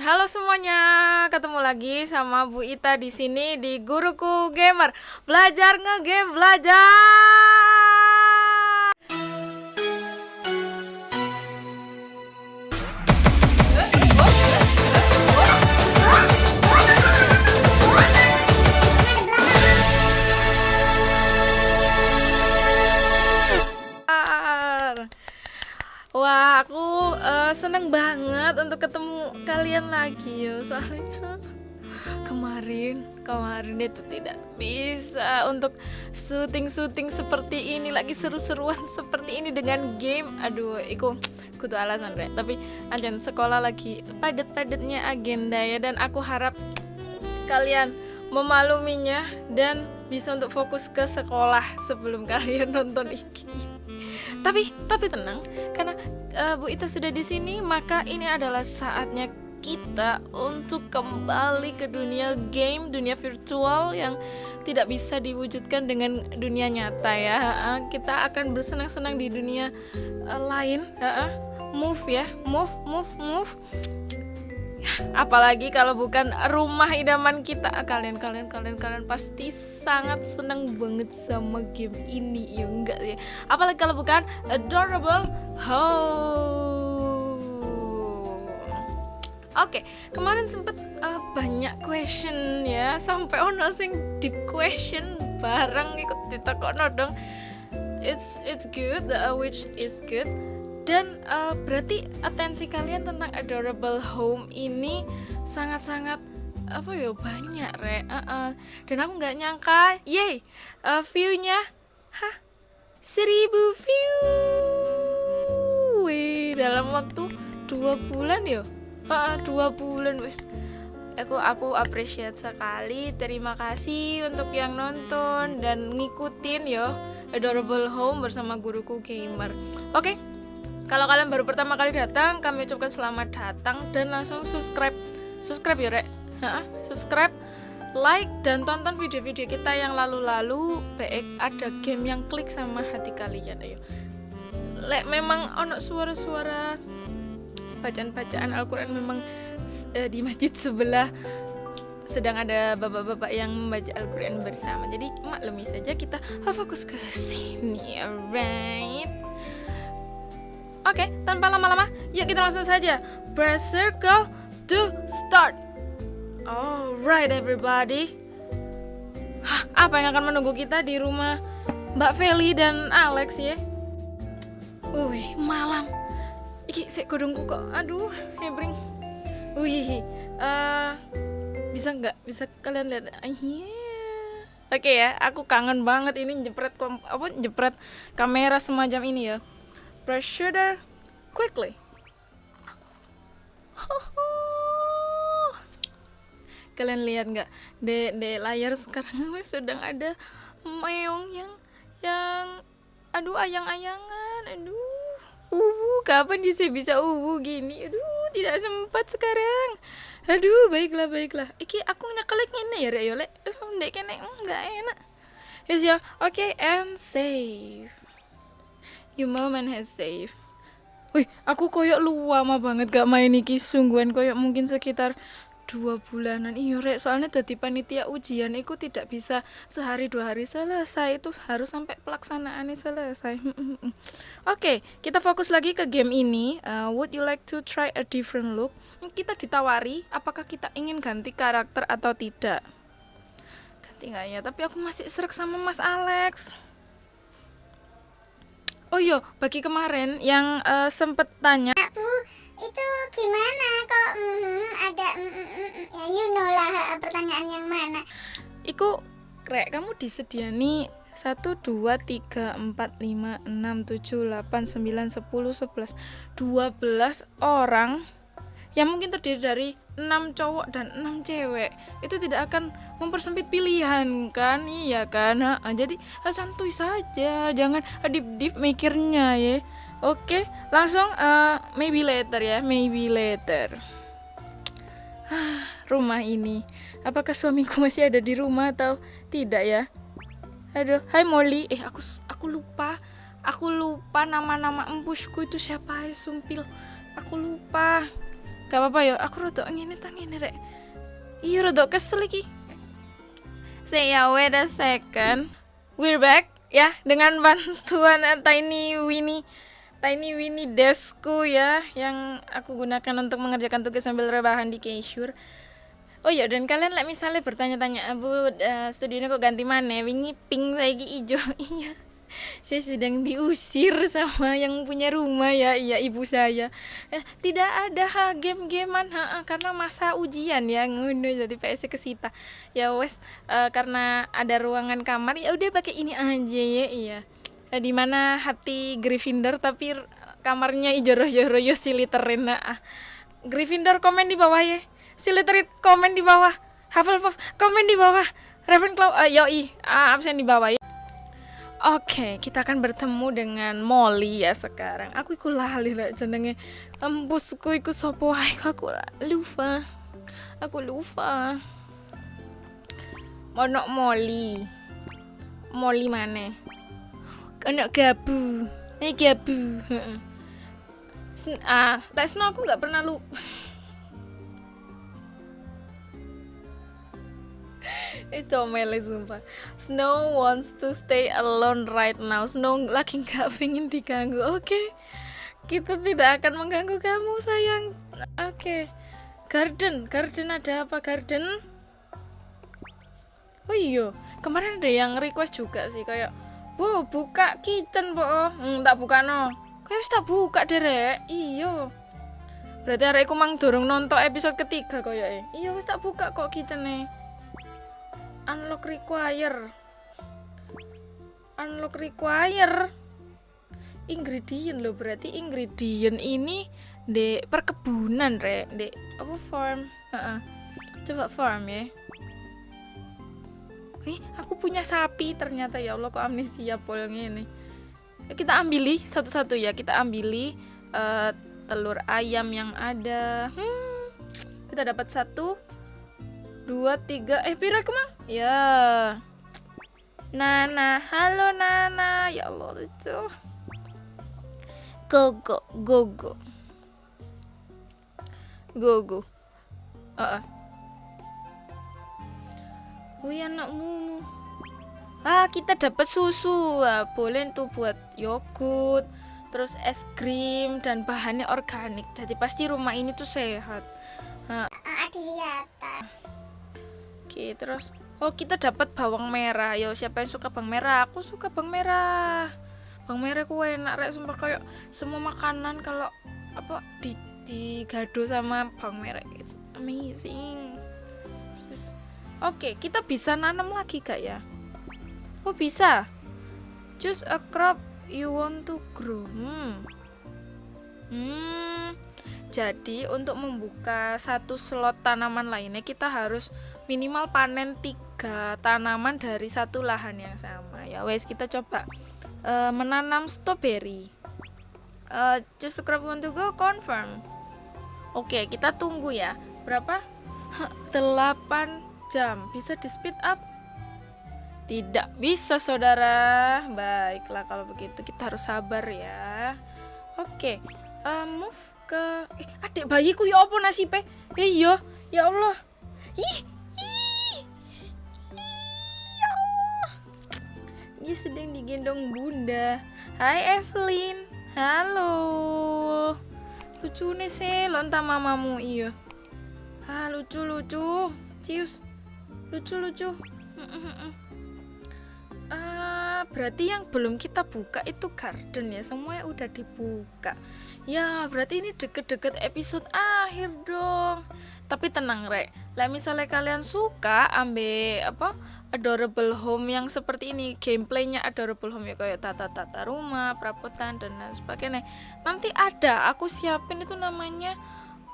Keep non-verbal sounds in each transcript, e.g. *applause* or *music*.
Halo semuanya, ketemu lagi sama Bu Ita di sini di Guruku Gamer. Belajar ngegame, belajar. Seneng banget untuk ketemu kalian lagi ya. Soalnya kemarin, kemarin itu tidak bisa untuk syuting-syuting seperti ini lagi seru-seruan *laughs* seperti ini dengan game. Aduh, iku kudu alasan rek. Tapi anjan sekolah lagi padat-padatnya agenda ya dan aku harap kalian memaluminya dan bisa untuk fokus ke sekolah sebelum *laughs* kalian nonton ini tapi tapi tenang karena uh, Bu Ita sudah di sini maka ini adalah saatnya kita untuk kembali ke dunia game, dunia virtual yang tidak bisa diwujudkan dengan dunia nyata ya. Uh, kita akan bersenang-senang di dunia uh, lain, uh, move ya, move, move, move. Apalagi kalau bukan rumah idaman kita, kalian, kalian, kalian, kalian pasti sangat senang banget sama game ini, ya enggak ya? Apalagi kalau bukan adorable home. Oke, kemarin sempet uh, banyak question ya, sampai ono sing deep question bareng ikut ditekono dong. It's it's good, uh, which is good dan uh, berarti atensi kalian tentang adorable home ini sangat-sangat apa ya banyak re uh -uh. dan aku nggak nyangka yay uh, viewnya hah seribu view. Wih, dalam waktu dua bulan ya? Uh, dua bulan wes aku aku appreciate sekali. Terima kasih untuk yang nonton dan ngikutin yo adorable home bersama guruku gamer. Oke okay? Kalau kalian baru pertama kali datang, kami ucapkan selamat datang dan langsung subscribe. Subscribe ya, Rek. Subscribe, like dan tonton video-video kita yang lalu-lalu. Baik ada game yang klik sama hati kalian, ayo. Lek memang ono suara-suara bacaan-bacaan Al-Qur'an memang uh, di masjid sebelah sedang ada bapak-bapak yang membaca Al-Quran bersama jadi maklumi saja kita fokus ke sini alright Oke, tanpa lama-lama, yuk kita langsung saja. Press circle to start. Alright everybody. Hah, apa yang akan menunggu kita di rumah Mbak Feli dan Alex ya? Wih, malam. Iki saya kudungku kok. Aduh, hebring. Wih, uh, bisa nggak? Bisa kalian lihat? Uh, yeah. Oke okay ya, aku kangen banget ini jepret apa jepret kamera semacam ini ya press shutter quickly. *laughs* Kalian lihat nggak? Di, di layar sekarang *laughs* sedang ada meong yang yang aduh ayang-ayangan aduh. Uh kapan dia bisa uh gini? Aduh tidak sempat sekarang. Aduh baiklah baiklah. Iki aku nyekelek ini ya rek yo lek. Ndek kene enggak enak. Yes ya. Oke okay, and save Your moment has saved. Wih, aku koyok luama banget gak main iki. Sungguhan koyok mungkin sekitar dua bulanan. Iya rek soalnya tadi panitia ujian itu tidak bisa sehari dua hari selesai. Itu harus sampai pelaksanaannya selesai. *laughs* Oke okay, kita fokus lagi ke game ini. Uh, would you like to try a different look? Kita ditawari apakah kita ingin ganti karakter atau tidak. Ganti nggak ya? Tapi aku masih serak sama mas Alex Oh iya, bagi kemarin yang uh, sempet tanya. Bu, itu gimana kok mm, ada mm, mm, ya you know lah pertanyaan yang mana? Iku rek kamu disediani satu dua tiga empat lima enam tujuh delapan sembilan sepuluh sebelas dua belas orang yang mungkin terdiri dari enam cowok dan enam cewek itu tidak akan mempersempit pilihan kan? Iya kan? Ha, jadi santuy saja. Jangan deep deep mikirnya ya. Oke langsung uh, maybe later ya maybe later. Rumah ini. Apakah suamiku *laughs* masih ada di rumah atau tidak ya? Aduh hai Molly. Eh aku aku lupa. Aku lupa nama-nama empusku itu siapa ya sumpil. Aku lupa. Gak apa-apa ya aku rodok ngene ta ngene rek. Iya rodok kesel iki say ya wait a second. We're back ya dengan bantuan *laughs* Tiny Winnie. Tiny Winnie Desku ya yang aku gunakan untuk mengerjakan tugas sambil rebahan di Keisure. Oh ya dan kalian lah misalnya bertanya-tanya. Abu uh, studionya kok ganti mana wingi pink lagi hijau *laughs* iya *laughs* saya sedang diusir sama yang punya rumah ya iya ibu saya. Eh, tidak ada ha game-gamean ha, karena masa ujian ya ngono jadi PS kesita. Ya wes uh, karena ada ruangan kamar ya udah pakai ini aja ya iya. Eh, di mana hati Gryffindor tapi kamarnya ijoroh-joroh siliterin nah, Gryffindor komen di bawah ya. Siliterin komen di bawah. Hufflepuff komen di bawah. Ravenclaw uh, yoi uh, absen di bawah ya Oke, kita akan bertemu dengan Molly ya sekarang. Aku iku lali rek jenenge. Embusku iku sapa wae aku lupa. Aku lupa. Ono Molly. Molly mana? Ono gabu. Eh gabu. Ah, tak aku nggak pernah lupa. Itu mele sumpah. Snow wants to stay alone right now. Snow lagi nggak *laughs* pengen diganggu. Oke. Okay. kita tidak akan mengganggu kamu sayang. Oke. Okay. garden. Garden ada apa? Garden? Oh iya. Kemarin ada yang request juga sih kayak bu buka kitchen po hmm, tak buka no. Kayak tak buka derek iyo berarti hari aku mang dorong nonton episode ketiga kayak iya wis tak buka kok kitchen nih unlock require. Unlock require. Ingredient loh berarti ingredient ini di perkebunan re di apa farm? Uh -uh. coba farm ya. Ih, aku punya sapi ternyata. Ya Allah kok amnesia polnya ini kita ambili satu-satu ya. Kita ambili uh, telur ayam yang ada. Hmm, kita dapat satu dua tiga. Eh pira kemang ya. Nana halo Nana. Ya Allah lucu. Gogo Gogo. Gogo. Uh -uh. Wih anak mulu. Ah kita dapat susu. Ah, Boleh tuh buat yogurt Terus es krim dan bahannya organik. Jadi pasti rumah ini tuh sehat. Ah. Adiwiyata Oke, terus oh kita dapat bawang merah. Yo, siapa yang suka bawang merah? Aku suka bawang merah. Bawang merah ku enak rek sumpah kayak semua makanan kalau apa di di gado sama bawang merah. It's amazing. Oke, kita bisa nanam lagi gak ya? Oh, bisa. Choose a crop you want to grow. Hmm. Hmm. Jadi untuk membuka satu slot tanaman lainnya kita harus minimal panen tiga tanaman dari satu lahan yang sama. Ya wes kita coba uh, menanam strawberry uh, just scrub want go confirm. Oke okay, kita tunggu ya. Berapa? *laughs* 8 jam. Bisa di speed up? Tidak bisa saudara. Baiklah kalau begitu kita harus sabar ya. Oke okay. uh, move ke eh, adik bayiku ya apa nasibnya? Eh iya ya Allah. Ih dia sedang digendong bunda. Hai Evelyn. Halo. Lucu nih sih lontar mamamu iya. Ah lucu lucu. Cius. Lucu lucu berarti yang belum kita buka itu garden ya semuanya udah dibuka. Ya berarti ini deket-deket episode akhir dong. Tapi tenang rek. Lah misalnya kalian suka ambil apa adorable home yang seperti ini gameplaynya adorable home ya kayak tata-tata rumah perabotan dan lain sebagainya. Nanti ada aku siapin itu namanya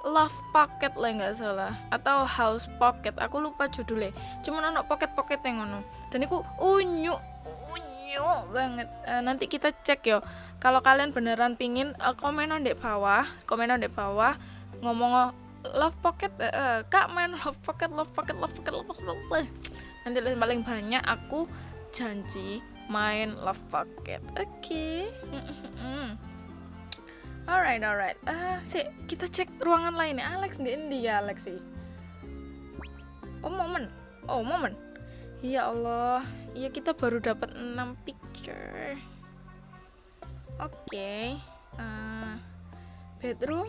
love pocket lah nggak salah. Atau house pocket aku lupa judulnya. Cuman anak pocket pocket yang ngono. Dan itu unyu unyu banget uh, nanti kita cek yo kalau kalian beneran pingin uh, komen di bawah komen di bawah ngomong love pocket uh, uh, kak main love pocket love pocket love pocket love pocket, love pocket nanti paling banyak aku janji main love pocket oke okay. Alright, alright. Ah, sih kita cek ruangan lain ya. Alex di Indi ya, Alex. Oh, momen. Oh, momen. Ya Allah. Iya, kita baru dapat 6 picture. Oke. Okay. Uh, bedroom.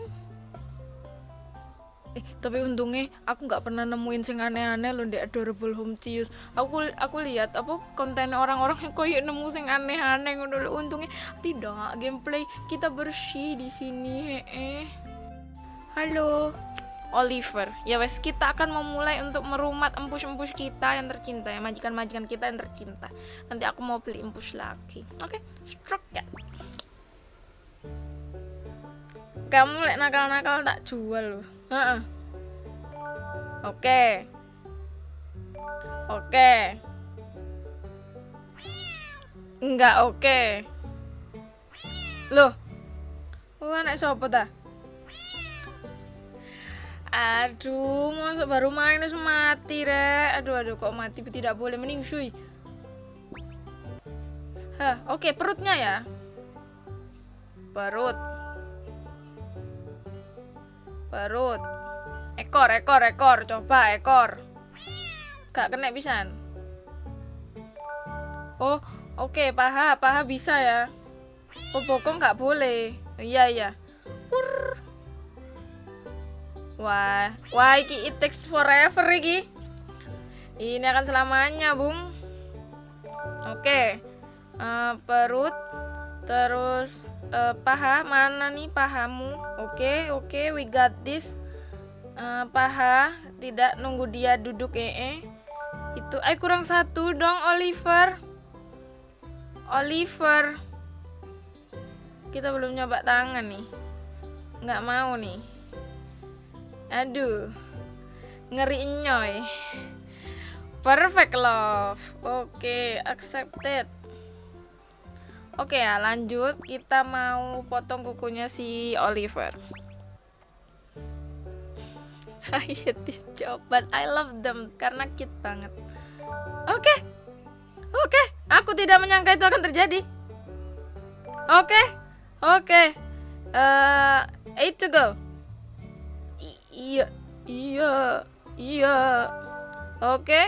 Eh, tapi untungnya aku nggak pernah nemuin sing aneh-aneh loh di Adorable Home Cius. Aku aku lihat apa konten orang-orang yang koyo nemu sing aneh-aneh ngono lho. Untungnya tidak gameplay kita bersih di sini heeh. Halo. Oliver, ya wes kita akan memulai untuk merumat empus-empus kita yang tercinta ya majikan-majikan kita yang tercinta. Nanti aku mau beli empus lagi. Oke, okay? stroke ya. Kamu lek nakal-nakal tak jual loh. Heeh. Oke. Oke. Enggak oke. Loh. Oh, anak siapa dah? Aduh, masa baru main terus mati, Rek. Aduh, aduh, kok mati tidak boleh mending shui. Hah, oke, okay, perutnya ya. Perut. Perut. Ekor, ekor, ekor. Coba ekor. Gak kena bisa. Oh, oke, okay, paha, paha bisa ya. Oh, bokong nggak boleh. Iya, iya. Purr. Wah, wah iki it takes forever iki. Ini akan selamanya, Bung. Oke. Okay. Uh, eh, perut terus uh, paha mana nih pahamu? Oke, okay, oke, okay, we got this. Uh, paha tidak nunggu dia duduk eh, eh. Itu ay kurang satu dong Oliver. Oliver. Kita belum nyoba tangan nih. Nggak mau nih. Aduh. Ngeri nyoy. Perfect love. Oke, okay, accepted. Oke okay, ya, lanjut. Kita mau potong kukunya si Oliver. I hate this job, but I love them karena cute banget. Oke, okay. oke. Okay. Aku tidak menyangka itu akan terjadi. Oke, okay. oke. Okay. Uh, eight to go iya iya iya oke okay.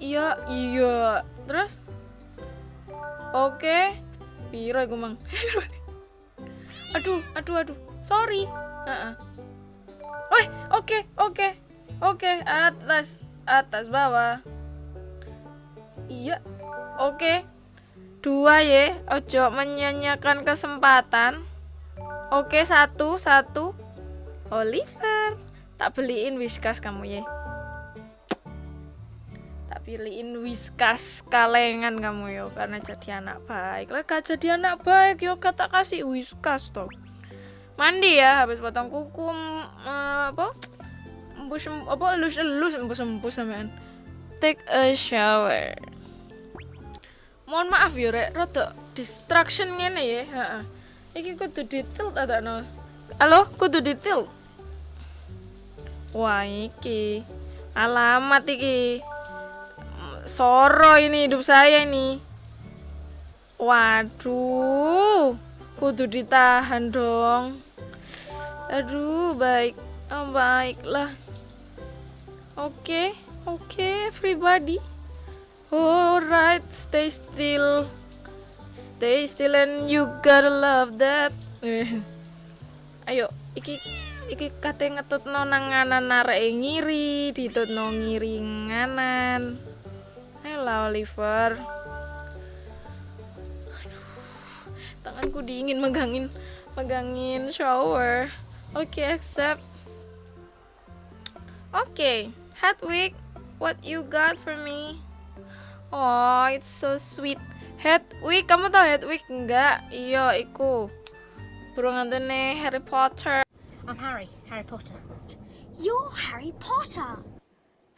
iya iya terus oke piro iku mang *laughs* aduh aduh aduh sorry uh -uh. Oke, oke, oke, atas, atas, bawah. Iya, oke. Dua ya, ojo menyanyikan kesempatan. Oke, satu, satu. Oliver tak beliin whiskas kamu ya tak beliin whiskas kalengan kamu yo karena jadi anak baik. Lah jadi anak baik yo kata kasih whiskas toh. Mandi ya habis potong kuku uh, apa? Embus apa elus elus embus embus sampean. Take a shower. Mohon maaf ya rek rada distraction ngene ya heeh iki kudu detail tak no. Halo kudu detail Wah iki. Alamat iki. Soro ini hidup saya ini. Waduh Kudu ditahan dong. Aduh baik. Oh, Baiklah. Oke okay, Oke okay, everybody Alright Stay still. Stay still and you gotta love that. *laughs* Ayo Iki iki kate ngetutno nang nganan areke ngiri ditutno ngiri nganan. Halo Oliver. Tanganku dingin megangin megangin shower. Oke okay, accept. Oke okay. Hedwig what you got for me? Oh it's so sweet. Hedwig kamu tau Hedwig enggak iya iku. Burung antene Harry Potter I'm Harry, Harry Potter. You're Harry Potter!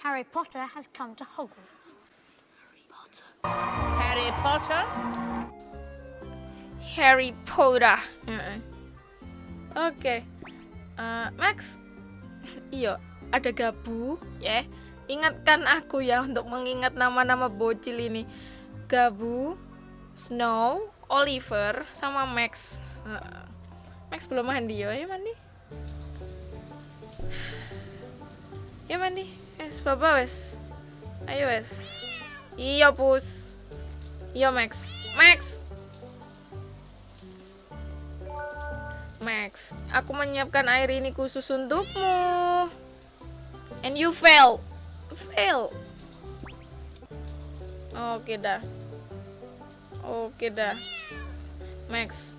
Harry Potter has come to Hogwarts. Harry Potter. Harry Potter? Harry Potter. Oke. Okay. Uh, Max. *laughs* Iya, ada gabu, ya. Yeah. Ingatkan aku ya untuk mengingat nama-nama bocil ini. Gabu, Snow, Oliver, sama Max. Heeh. Max belum mandi ya, ya mandi. Ya mandi. Wes, Papa wes. Ayo wes. Iya, Pus. Iya, Max. Max. Max, aku menyiapkan air ini khusus untukmu. And you fail. Fail. Oke dah. Oke dah. Max.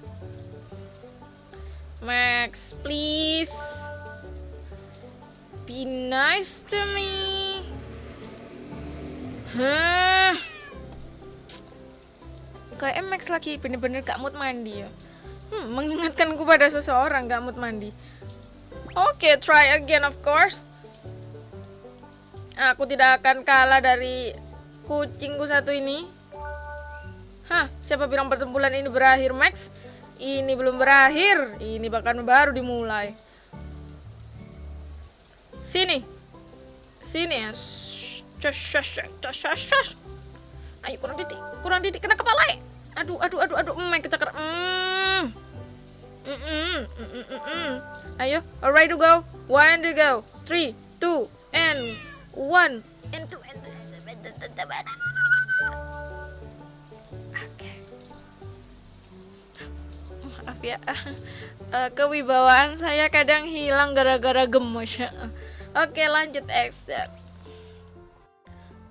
Max, please. Be nice to me. Hah? Kayak Max lagi bener-bener gak mood mandi ya. Hmm, mengingatkanku pada seseorang gak mood mandi. Oke, try again of course. Aku tidak akan kalah dari kucingku satu ini. Hah, siapa bilang pertempuran ini berakhir, Max? Ini belum berakhir. Ini bahkan baru dimulai. Sini. Sini ya. Ayo kurang titik, kurang titik kena kepala. eh. Aduh, aduh, aduh, aduh, mm, kecakar. Mm. Mm, mm, mm, mm, mm. Ayo, alright to go. One to go. Three, two, and one, and two, and Oke. Maaf ya, *laughs* Eh, kewibawaan saya kadang hilang gara-gara gemes. Oke, lanjut exit.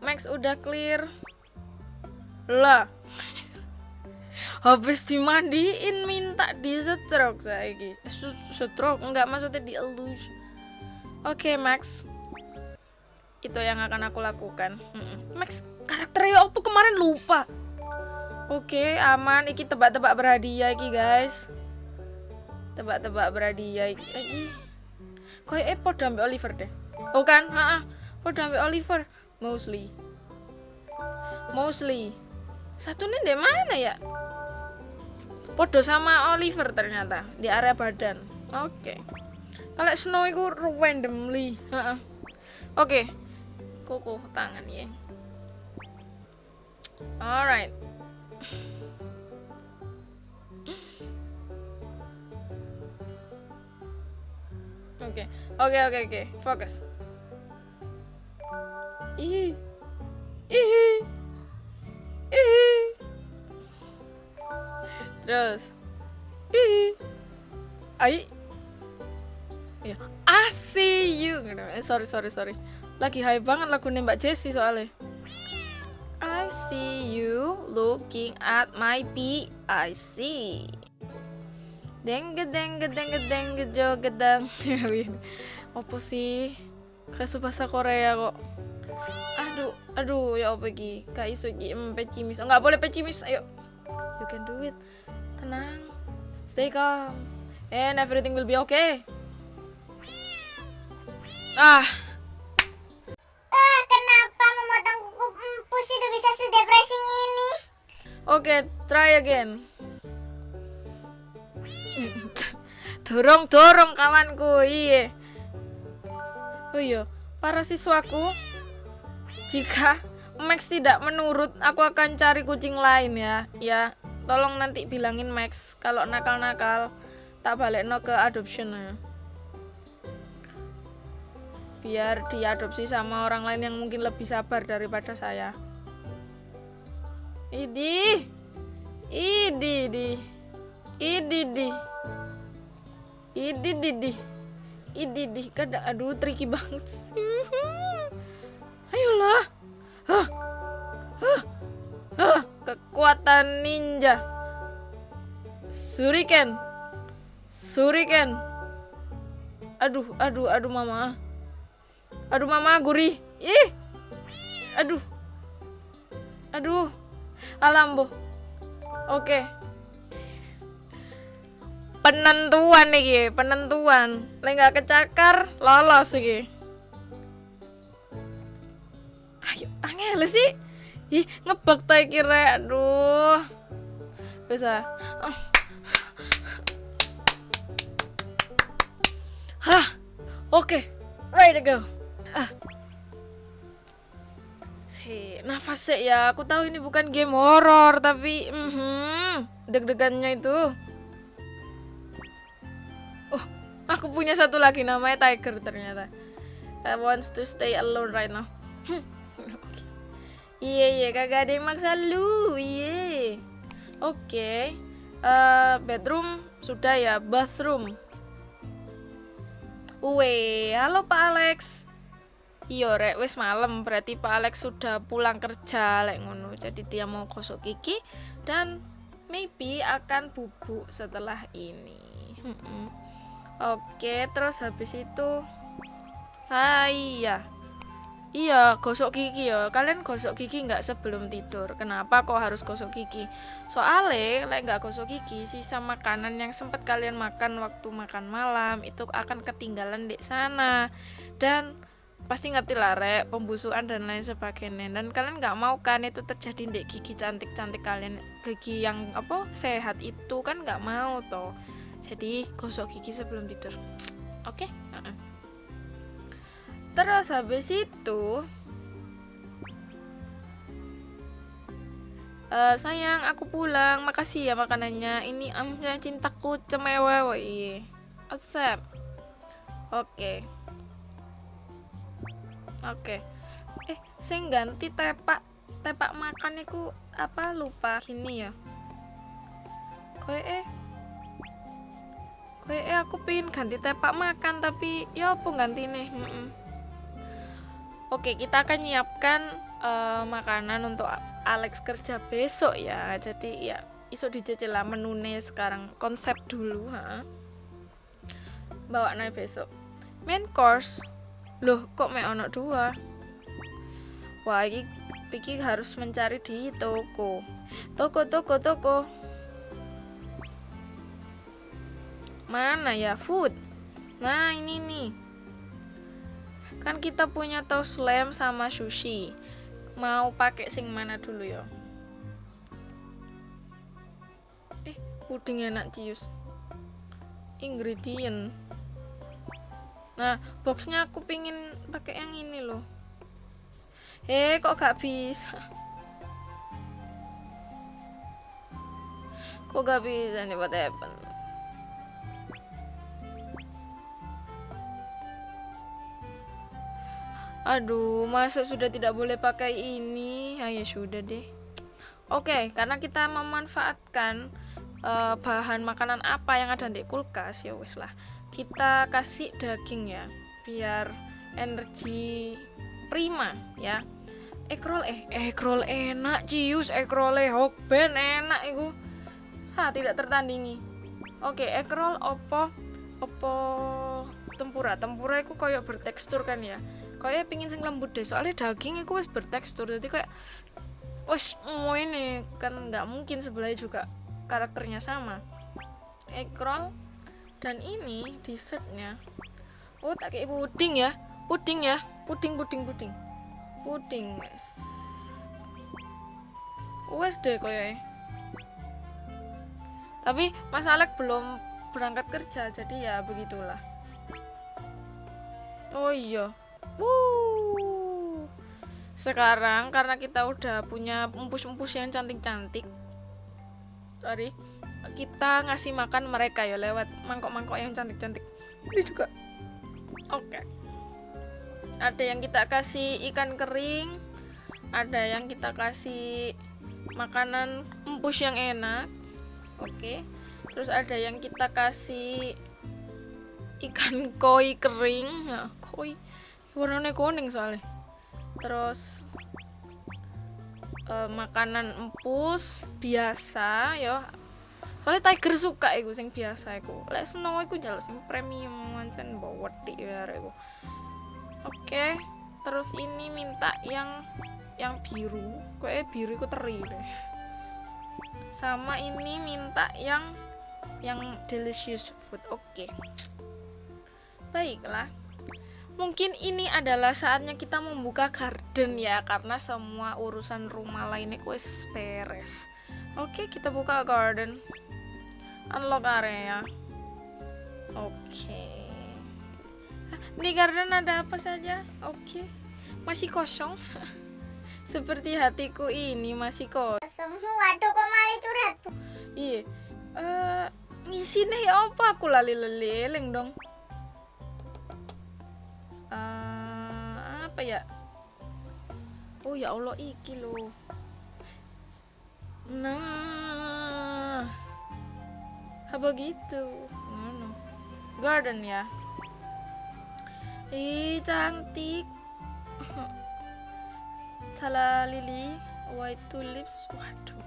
Max udah clear. Lah. *laughs* Habis dimandiin minta di stroke saiki. Eh, su- Stroke enggak maksudnya di elus. Oke, Max. Itu yang akan aku lakukan. Max, karakternya apa kemarin lupa. Oke, aman. Iki tebak-tebak berhadiah iki, guys. Tebak-tebak berhadiah iki. Kayak eh podo ambek Oliver deh. Oh kan? Heeh. Podo ambek Oliver. Mostly. Mostly. Satu nih di mana ya? Podo sama Oliver ternyata di area badan. Oke. Kalau Snow itu randomly. Heeh. Oke. Koko tangan ya. Alright. Oke, oke, oke, oke, fokus. Ih, ih, ih. Terus, ih, ai, ya, I see you. Eh, sorry, sorry, sorry. Lagi high banget lagu nembak Jessie soalnya. I see you looking at my P. I see. Deng gedeng gedeng gedeng gejo gedang. Apa *laughs* sih? Kayak bahasa Korea kok. Aduh, aduh ya apa iki? Kak iso iki em, pecimis. Oh, nggak boleh pecimis. Ayo. You can do it. Tenang. Stay calm. And everything will be okay. Ah, Ah, kenapa memotong kuku empus itu bisa sedepressing ini? Oke, try again. Dorong dorong kawanku, iya. Oh iya, para siswaku, jika Max tidak menurut, aku akan cari kucing lain ya. Ya, tolong nanti bilangin Max kalau nakal-nakal tak balik no ke adoption ya. Biar diadopsi sama orang lain yang mungkin lebih sabar daripada saya. Idi. Idi di. Idi di. Idi di di. Idi di. Kada aduh tricky banget. sih. *laughs* Ayolah. Hah. Hah. Hah. Kekuatan ninja. Suriken. Suriken. Aduh, aduh, aduh mama. Aduh mama gurih. Ih. Aduh. Aduh. Alambo. Oke. Penentuan nih, penentuan. Lek nggak kecakar, lolos iki. Ayo, angel sih. Ih, ngebak ta iki rek. Aduh. Bisa. Hah. Oke. Ready to go. Ah. Si, nafas sih ya. Aku tahu ini bukan game horror, tapi mhm, deg-degannya itu. Aku punya satu lagi namanya Tiger ternyata I wants to stay alone right now *laughs* iya iya kagak ada yang maksa lu iya oke Eh, bedroom sudah ya bathroom Uwe, halo Pak Alex. Iya, rek wis malam, berarti Pak Alex sudah pulang kerja lek ngono. Jadi dia mau gosok gigi dan maybe akan bubuk setelah ini. Mm-mm. Oke, terus habis itu Hai ya. Iya, gosok gigi ya. Kalian gosok gigi nggak sebelum tidur? Kenapa kok harus gosok gigi? Soalnya, lek nggak gosok gigi, sisa makanan yang sempat kalian makan waktu makan malam itu akan ketinggalan di sana. Dan pasti ngerti lah rek, pembusukan dan lain sebagainya. Dan kalian nggak mau kan itu terjadi di gigi cantik-cantik kalian, gigi yang apa sehat itu kan nggak mau toh. Jadi gosok gigi sebelum tidur. Oke? Heeh. Terus habis itu Eh, sayang, aku pulang. Makasih ya makanannya. Ini amnya cintaku cemewe. Asep. Oke. Oke. Eh, sing ganti tepak tepak makan iku apa lupa gini ya. Koe eh Koe eh aku pin ganti tepak makan tapi ya apa ganti nih. Oke, kita akan nyiapkan eh, makanan untuk Alex kerja besok ya. Jadi ya iso dijajal lah menune sekarang konsep dulu ha. Bawa naik besok. Main course. Loh, kok mek ono dua? Wah, iki, iki harus mencari di toko. Toko, toko, toko. Mana ya food? Nah, ini nih. Kan kita punya toast lamb sama sushi. Mau pakai sing mana dulu ya? Eh, puding enak cius. Ingredient. Nah, boxnya aku pingin pakai yang ini loh. Eh, kok gak bisa? Kok gak bisa nih what happened? Aduh, masa sudah tidak boleh pakai ini? Ah, ya sudah deh. Oke, karena kita memanfaatkan eh, bahan makanan apa yang ada di kulkas, ya wes lah. Kita kasih daging ya, biar energi prima ya. Ekrol eh ekrol enak cius ekrol hokben enak iku. Ha, tidak tertandingi. Oke, ekrol opo opo tempura. Tempura itu kayak bertekstur kan ya. Kayak pingin sing lembut deh soalnya daging itu wis bertekstur. Jadi kayak wis mau ini kan nggak mungkin sebelahnya juga karakternya sama. Egg roll dan ini dessertnya. Oh tak kayak puding ya. Puding ya. Puding puding puding. Puding wes. Wes deh kayak tapi Mas Alek belum berangkat kerja jadi ya begitulah oh iya Wuh. Sekarang karena kita udah punya empus-empus yang cantik-cantik. Sorry. Kita ngasih makan mereka ya lewat mangkok-mangkok yang cantik-cantik. Ini juga. Oke. Ada yang kita kasih ikan kering, ada yang kita kasih makanan empus yang enak. Oke. Terus ada yang kita kasih ikan koi kering. Nah, koi. Warnanya kuning soalnya. Terus eh, makanan empus biasa ya. Soalnya tiger suka iku sing biasa iku. Lek snow iku jaluk sing premium mancen bawa di ya iku. Oke terus ini minta yang yang biru. Kok biru iku teri deh sama ini minta yang yang delicious food. Oke baiklah. Mungkin ini adalah saatnya kita membuka garden ya karena semua urusan rumah lainnya wis beres. Oke kita buka garden. Unlock area. Oke. Di garden ada apa saja? Oke. Masih kosong? *laughs* Seperti hatiku ini masih kosong waduh kok malah curhat. iya. Eh ngisi nih apa? Aku lali leleng dong Eh, apa ya? Oh ya Allah iki loh nah. Apa gitu? Ngono. Garden ya? Ih cantik. *laughs* Cala lili white tulips. Waduh.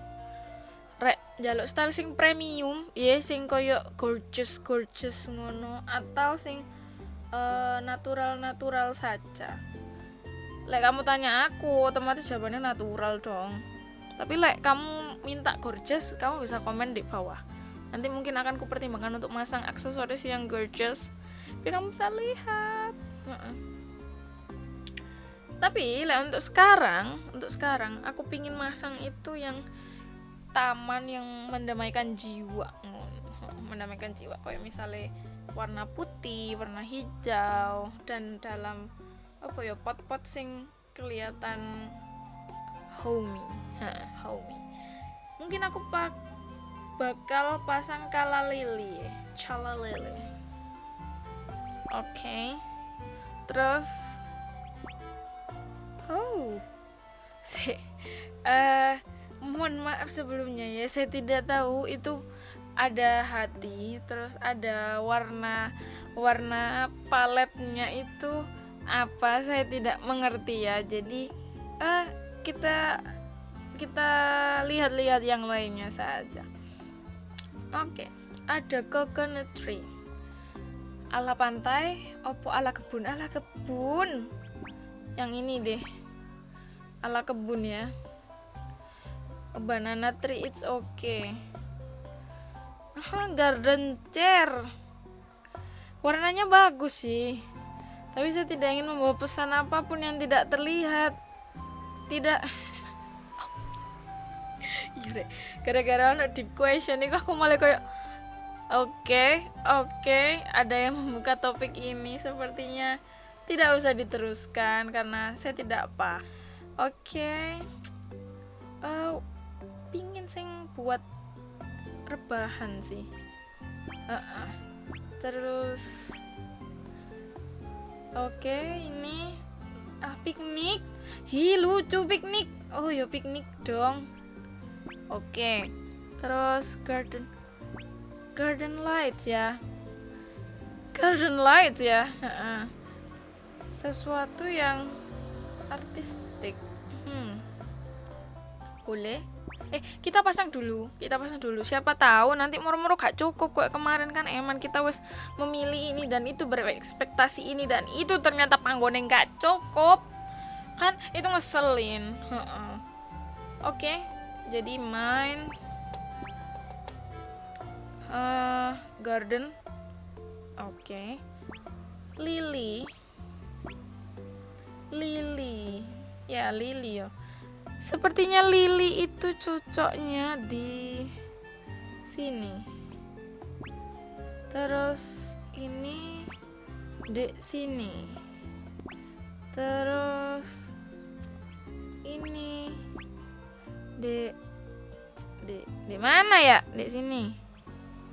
Rek jaluk style sing premium ya sing koyo gorgeous gorgeous ngono. Atau sing eh, natural natural saja. Lek kamu tanya aku otomatis jawabannya natural dong. Tapi lek kamu minta gorgeous kamu bisa komen di bawah. Nanti mungkin akan kupertimbangkan untuk masang aksesoris yang gorgeous biar kamu bisa lihat. Heeh. tapi lek untuk sekarang untuk sekarang aku pingin masang itu yang taman yang mendamaikan jiwa *laughs* mendamaikan jiwa kayak misalnya warna putih warna hijau dan dalam apa ya pot-pot sing kelihatan homey. Homey. Mungkin aku pak bakal pasang kala lili cala lili. Oke. Terus oh *laughs* eh mohon maaf sebelumnya ya saya tidak tahu itu ada hati terus ada warna warna paletnya itu apa saya tidak mengerti ya. Jadi eh kita kita lihat-lihat yang lainnya saja. Oke ada coconut tree. Ala pantai opo ala kebun? Ala kebun? Yang ini deh. Ala kebun ya. Banana tree it's okay Aha, garden chair. Warnanya bagus sih tapi saya tidak ingin membawa pesan apa pun yang tidak terlihat. Tidak. *laughs* Iya, gara-gara ada deep question ini aku malah kayak oke oke ada yang membuka topik ini. Sepertinya tidak usah diteruskan karena saya tidak apa. Oke. Eh, pingin sing buat rebahan sih. Heeh. terus oke ini ah piknik. Hi lucu piknik. Oh ya piknik dong. Oke terus garden garden lights ya. Garden lights ya Heeh. sesuatu yang artistik. Hmm. boleh eh kita pasang dulu kita pasang dulu. Siapa tahu nanti moro-moro gak cukup kok kemarin kan eman kita wes memilih ini dan itu berekspektasi ini dan itu ternyata panggone gak cukup. Kan itu ngeselin oke jadi main eh garden. Oke. Lily. Lily. Ya lily ya sepertinya lily itu cocoknya di sini. Terus ini di sini. Terus ini di di di mana ya? Di sini.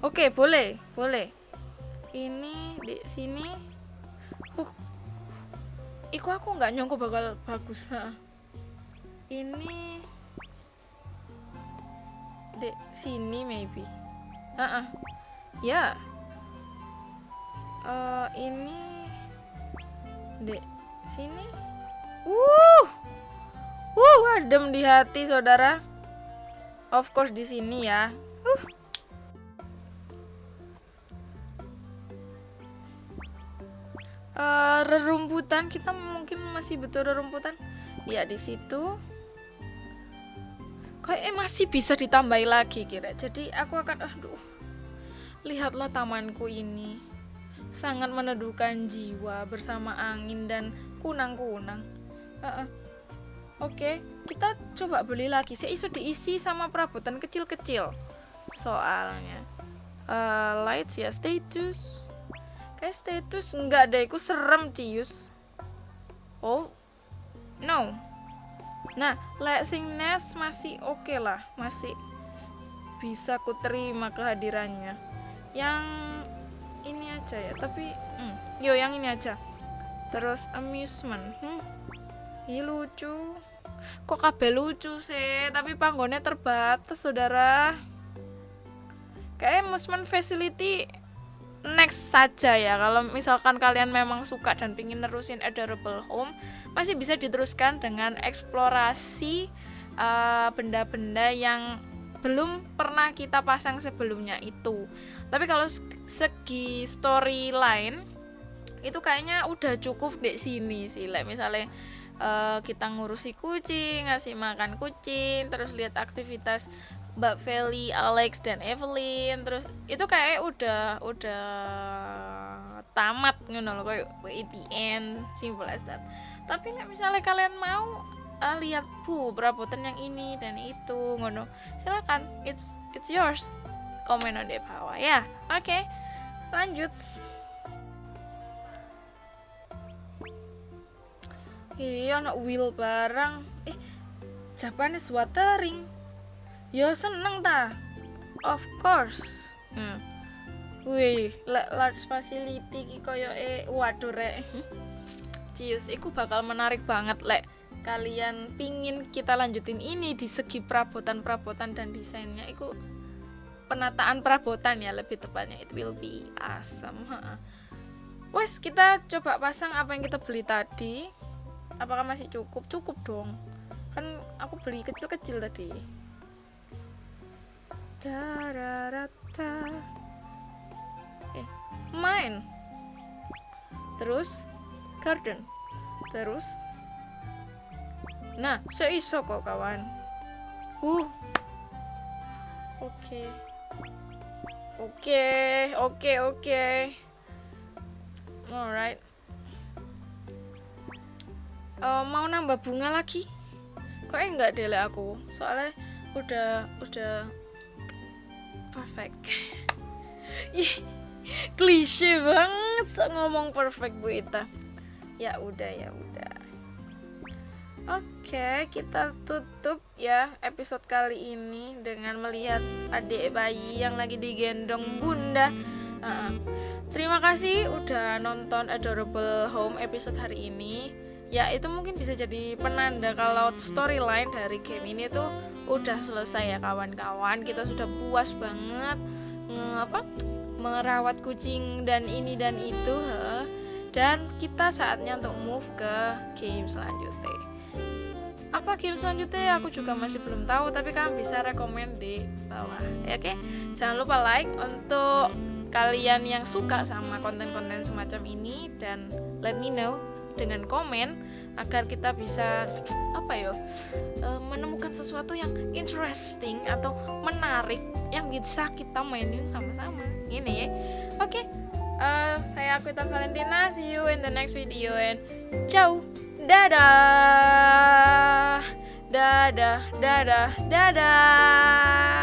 Oke boleh boleh. Ini di sini. Iku aku nggak nyongko bakal bagus ha. Ini di sini maybe. Ah ya. Eh, ini di sini. Uh. Uh adem di hati saudara. Of course di sini ya. Uh. Eh, rerumputan kita mungkin masih betul rerumputan. Ya di situ kayak masih bisa ditambahi lagi kira. Jadi aku akan aduh lihatlah tamanku ini. Sangat meneduhkan jiwa bersama angin dan kunang-kunang. Heeh. oke kita coba beli lagi saya isu diisi sama perabotan kecil-kecil soalnya. Eh, lights ya status. Kayak status enggak deh aku serem cius. Oh no nah lek sing nes masih oke lah masih bisa ku terima kehadirannya. Yang ini aja ya tapi hmm, yo yang ini aja. Terus amusement hmm. Ih, lucu. Kok kabel lucu sih tapi panggonnya terbatas saudara. Kayak amusement facility next saja ya. Kalau misalkan kalian memang suka dan pingin nerusin adorable home masih bisa diteruskan dengan eksplorasi eh, benda-benda uh, yang belum pernah kita pasang sebelumnya itu. Tapi kalau segi storyline itu kayaknya udah cukup di sini sih. Like misalnya uh, kita ngurusi kucing ngasih makan kucing terus lihat aktivitas Mbak Feli, Alex dan Evelyn. Terus itu kayak udah udah tamat ngono loh kayak the end simple as that. Tapi nggak misalnya kalian mau uh, lihat bu perabotan yang ini dan itu ngono silakan it's it's yours. Komen di bawah ya. Oke okay, lanjut. Iya anak wheel barang. Eh Japanese watering Yo seneng ta? Of course. Hmm. Wih, large facility ki koyo e waduh rek. *laughs* Cius, iku bakal menarik banget lek. Kalian pingin kita lanjutin ini di segi perabotan-perabotan dan desainnya. Iku penataan perabotan ya lebih tepatnya. It will be awesome wes kita coba pasang apa yang kita beli tadi. Apakah masih cukup? Cukup dong. Kan aku beli kecil-kecil tadi Dararata. Eh, main. Terus garden. Terus Nah, seiso kok kawan. Uh. Oke. Oke, oke, oke. Alright. Uh, mau nambah bunga lagi? Kok enggak deh aku? Soalnya udah udah perfect klise banget ngomong perfect Bu Ita ya udah ya udah Oke, kita tutup ya episode kali ini dengan melihat adik bayi yang lagi digendong bunda. Uh, terima kasih udah nonton Adorable Home episode hari ini. Ya, itu mungkin bisa jadi penanda kalau storyline dari game ini tuh udah selesai ya kawan-kawan. Kita sudah puas banget nge apa merawat kucing dan ini dan itu he. dan kita saatnya untuk move ke game selanjutnya. Apa game selanjutnya? Aku juga masih belum tahu tapi kalian bisa rekomend di bawah ya, oke? Jangan lupa like untuk kalian yang suka sama konten-konten semacam ini dan let me know dengan komen agar kita bisa apa ya menemukan sesuatu yang interesting atau menarik yang bisa kita mainin sama-sama. Ini ya. Oke okay. uh, saya Akuita Valentina. See you in the next video and ciao. Dadah. Dadah. Dadah. Dadah